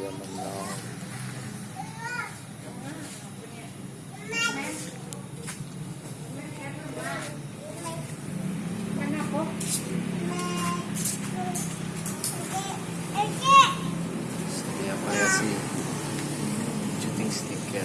dia menang setiap hari sih shooting stick ya.